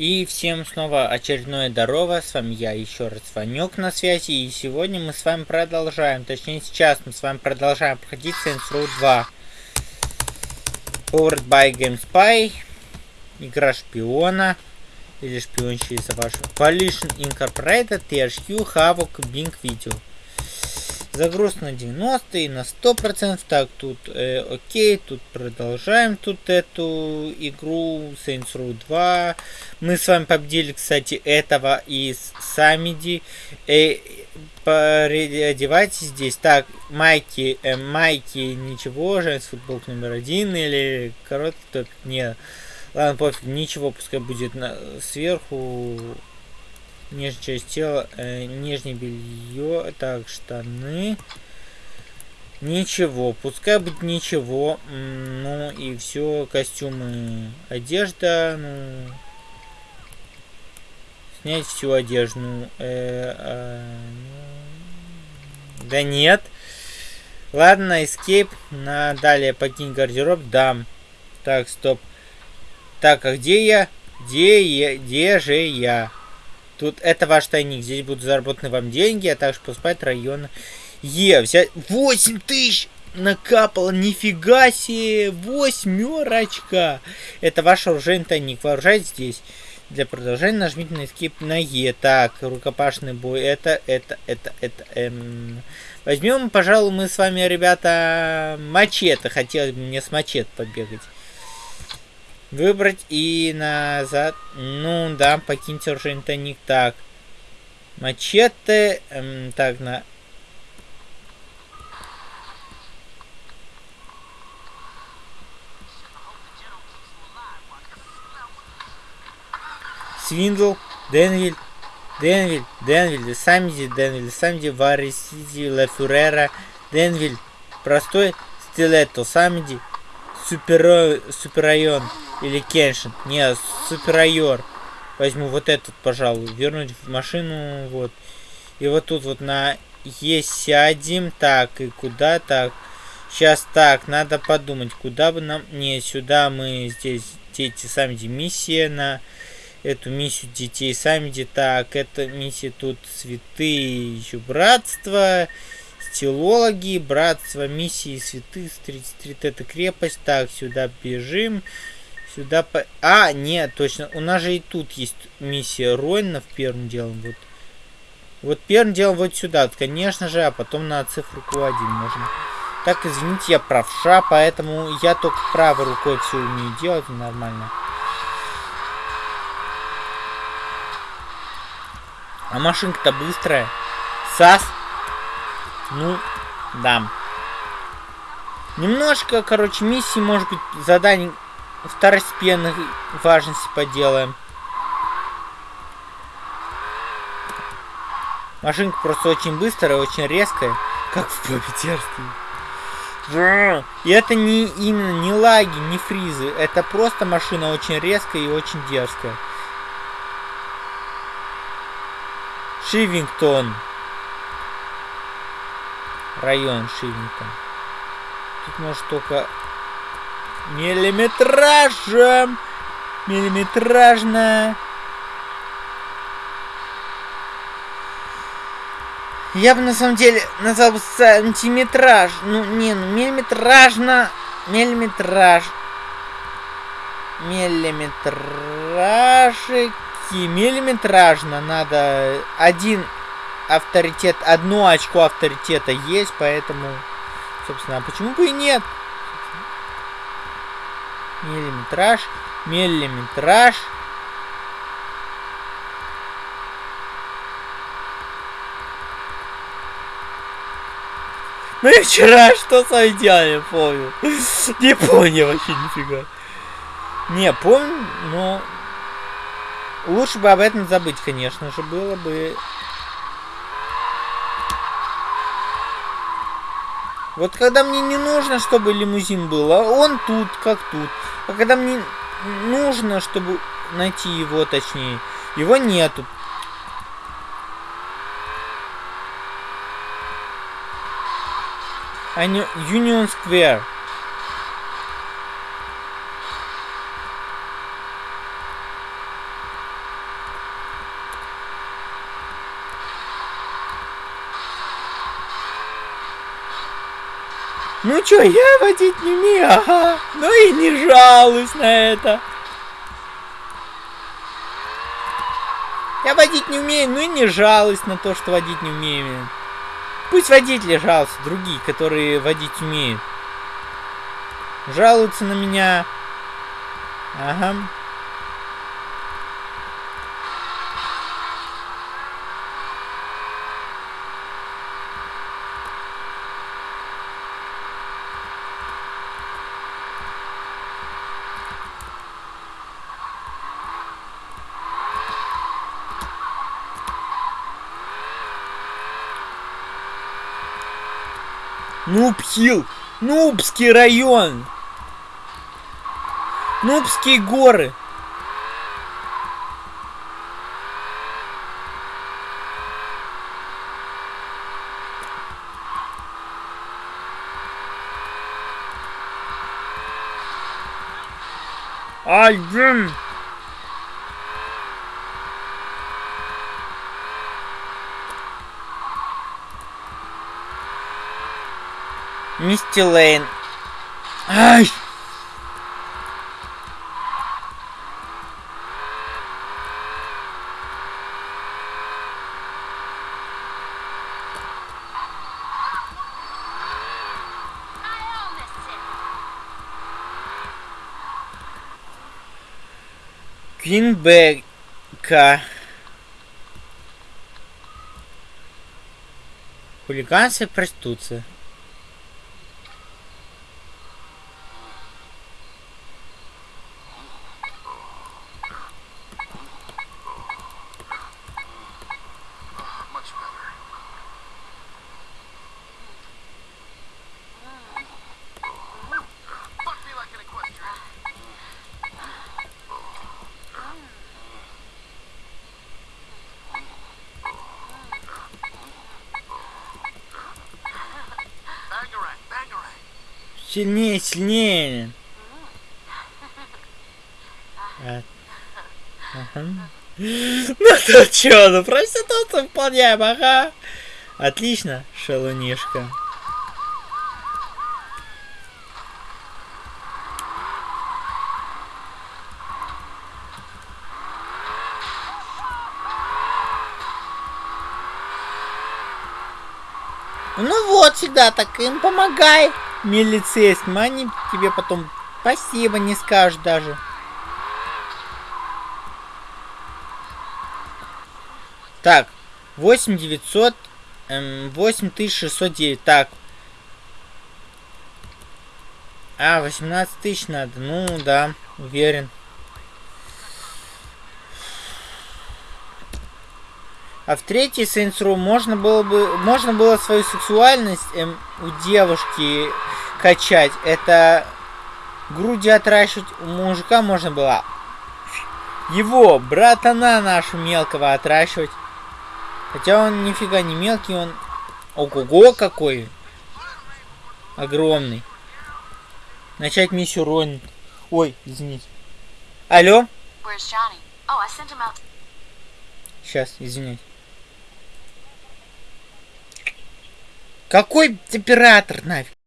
И всем снова очередное здорово, с вами я еще раз Ванек на связи, и сегодня мы с вами продолжаем, точнее сейчас мы с вами продолжаем проходить Saints Row 2. Powered by GameSpy, игра шпиона, или шпионщица ваша, Coalition Incorporated, THQ, Havok, Bing Video. Загруз на 90 и на 100%. Так, тут э, окей, тут продолжаем тут эту игру Saints Row 2. Мы с вами победили, кстати, этого из Самиди. Э, одевайтесь здесь. Так, майки, э, майки, ничего, женский футбол номер один или короткий топ. Не, ладно, пофиг, ничего, пускай будет на, сверху нижняя часть тела, э, нижнее белье, так, штаны. Ничего, пускай будет ничего. Ну и все, костюмы, одежда, ну... Снять всю одежду. Э, э, ну, да нет. Ладно, escape. На далее покинь гардероб. Да. Так, стоп. Так, а где я? Где я? Где же я? Тут это ваш тайник. Здесь будут заработаны вам деньги, а также поступать район. Е, взять 8 тысяч накапало. Нифига себе. Восьмерочка. Это ваш оружейный тайник. Вооружайтесь здесь. Для продолжения нажмите на Escape на Е. Так, рукопашный бой. Это, это, это, это. Эм... Возьмем, пожалуй, мы с вами, ребята, мачете. Хотелось бы мне с мачете побегать. Выбрать и назад. Ну да, покиньте уже интоник. Так. Мачете. Эм, так, на... Свиндл, Денвиль, Денвиль, Денвиль, Самди, Денвиль, Самди, Варисиди, Фюрера, Денвиль, простой стилетто, Самди, супер, супер район. Или Кеншин. Не, суперайор. Возьму вот этот, пожалуй. Вернуть в машину. Вот. И вот тут вот на Е сядем. Так, и куда так? Сейчас так, надо подумать, куда бы нам... Не, сюда мы здесь дети сами миссия на эту миссию детей сами так эта миссия тут святые еще братство стилологи братство миссии святых 33 это крепость так сюда бежим Сюда по... А, нет, точно. У нас же и тут есть миссия Ройнов первым делом. Вот. Вот первым делом вот сюда, конечно же, а потом на цифру Q1 можно. Так, извините, я правша, поэтому я только правой рукой все умею делать нормально. А машинка-то быстрая. САС. Ну, да. Немножко, короче, миссии, может быть, заданий второстепенной важности поделаем. Машинка просто очень быстрая, очень резкая, как в попе И это не именно не лаги, не фризы. Это просто машина очень резкая и очень дерзкая. Шивингтон. Район Шивингтон. Тут может только Миллиметражем. Миллиметражно. Я бы на самом деле назвал бы сантиметраж. Ну, не, ну, миллиметражно. Миллиметраж. Миллиметражики. Миллиметражно надо. Один авторитет, одно очко авторитета есть, поэтому, собственно, а почему бы и нет? Миллиметраж, миллиметраж. Ну и вчера что с вами делали, помню. Не помню вообще нифига. Не, помню, но... Лучше бы об этом забыть, конечно же, было бы Вот когда мне не нужно, чтобы лимузин был, а он тут, как тут. А когда мне нужно, чтобы найти его, точнее, его нету. А не Union Square. Ну чё, я водить не умею, ага. Ну и не жалуюсь на это. Я водить не умею, ну и не жалуюсь на то, что водить не умею. Пусть водители жалуются, другие, которые водить умеют. Жалуются на меня. Ага. Нубхилл. Нубский район. Нубские горы. Один. Мисти Лейн. Ай! Квинбека. Хулиганство и Сильнее, сильнее. А, ага. Ну то чё, ну проституцию выполняем, ага. Отлично, шалунишка. Ну вот, всегда так им помогай, милицейским. Они тебе потом спасибо не скажут даже. Так, 8900, эм, 8609. Так. А, 18 тысяч надо. Ну, да, уверен. А в третьей Saints Row можно было бы можно было свою сексуальность эм, у девушки качать. Это груди отращивать у мужика можно было. Его братана нашу мелкого отращивать. Хотя он нифига не мелкий, он ого-го какой огромный. Начать миссию Рон. Ой, извините. Алло? Oh. Сейчас, извиняюсь. Какой оператор нафиг?